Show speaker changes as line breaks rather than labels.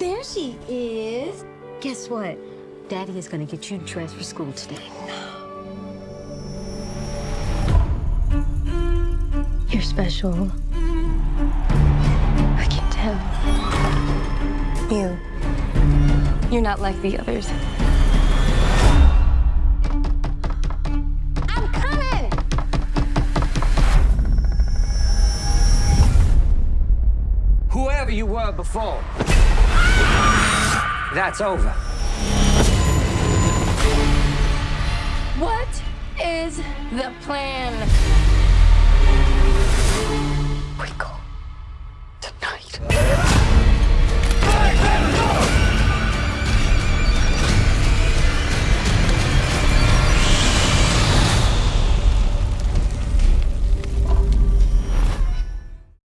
There she is.
Guess what? Daddy is gonna get you dressed for school today. You're special. I can tell.
You. You're not like the others.
I'm coming.
Whoever you were before, that's over.
What is the plan?